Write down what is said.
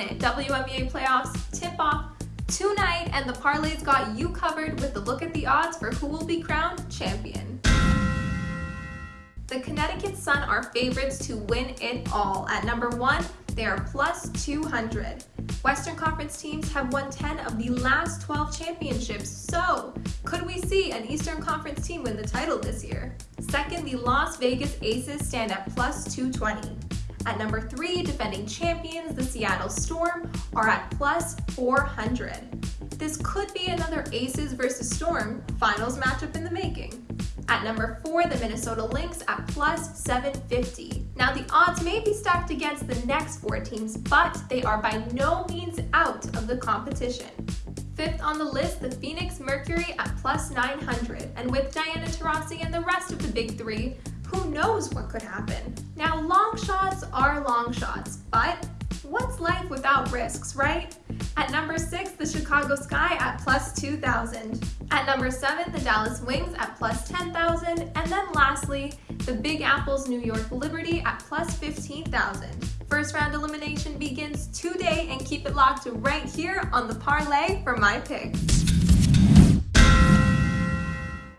it. WNBA playoffs tip off tonight, and the parlays got you covered with the look at the odds for who will be crowned champion. The Connecticut Sun are favorites to win it all. At number one, they are plus 200. Western Conference teams have won 10 of the last 12 championships, so could we see an Eastern Conference team win the title this year? Second, the Las Vegas Aces stand at plus 220. At number three, defending champions, the Seattle Storm, are at plus 400. This could be another Aces versus Storm finals matchup in the making. At number four, the Minnesota Lynx at plus 750. Now the odds may be stacked against the next four teams, but they are by no means out of the competition. Fifth on the list, the Phoenix Mercury at plus 900. And with Diana Taurasi and the rest of the big three, who knows what could happen? Now, long shots are long shots, but what's life without risks, right? At number six, the Chicago Sky at plus 2,000. At number seven, the Dallas Wings at plus 10,000. And then lastly, the Big Apple's New York Liberty at plus 15,000. First round elimination begins today and keep it locked right here on the parlay for my picks.